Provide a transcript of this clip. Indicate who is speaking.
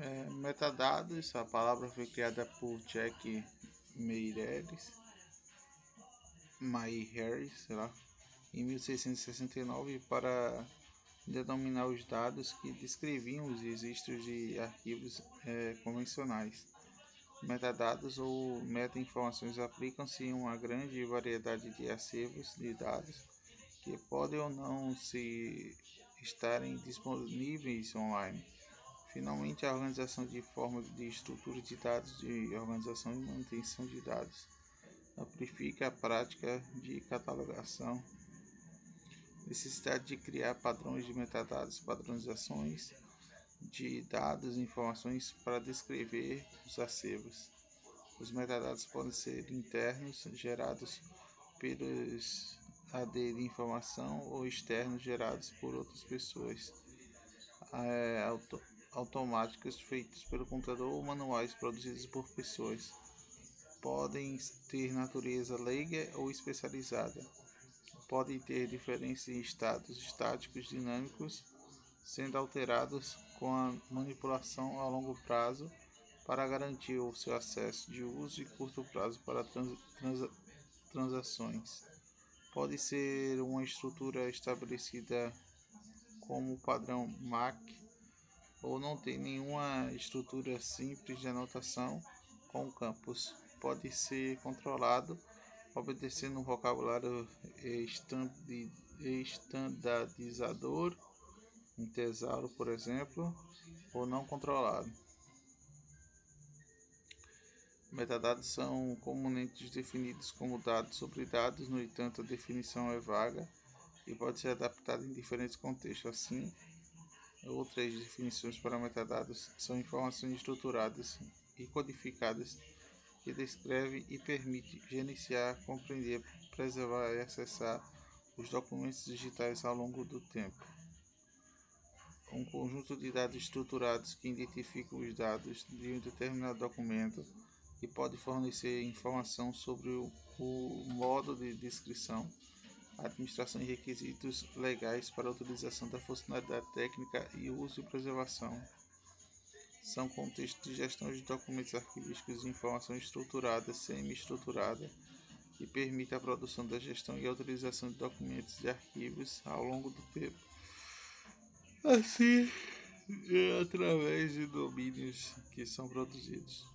Speaker 1: É, metadados, a palavra foi criada por Jack Meireles, Harris, sei lá, em 1669 para denominar os dados que descreviam os registros de arquivos é, convencionais. Metadados ou meta-informações aplicam-se em uma grande variedade de acervos de dados que podem ou não se estarem disponíveis online. Finalmente, a organização de forma de estrutura de dados de organização e manutenção de dados amplifica a prática de catalogação, necessidade de criar padrões de metadados, padronizações de dados e informações para descrever os acervos. Os metadados podem ser internos, gerados pelos AD de informação, ou externos, gerados por outras pessoas, é, automáticos feitos pelo computador ou manuais produzidos por pessoas. Podem ter natureza leiga ou especializada. Podem ter diferenças em estados estáticos dinâmicos sendo alterados com a manipulação a longo prazo para garantir o seu acesso de uso e curto prazo para trans, trans, transações. Pode ser uma estrutura estabelecida como padrão MAC ou não ter nenhuma estrutura simples de anotação com campos. Pode ser controlado obedecendo um vocabulário estandardizador um tesouro, por exemplo, ou não controlado. Metadados são comumente definidos como dados sobre dados, no entanto, a definição é vaga e pode ser adaptada em diferentes contextos. Assim, outras definições para metadados são informações estruturadas e codificadas que descrevem e permitem gerenciar, compreender, preservar e acessar os documentos digitais ao longo do tempo. Um conjunto de dados estruturados que identificam os dados de um determinado documento e pode fornecer informação sobre o, o modo de descrição, administração e requisitos legais para a utilização da funcionalidade técnica e uso e preservação. São contextos de gestão de documentos arquivísticos e informação estruturada, semi-estruturada, que permite a produção da gestão e a utilização de documentos e arquivos ao longo do tempo assim é através de domínios que são produzidos.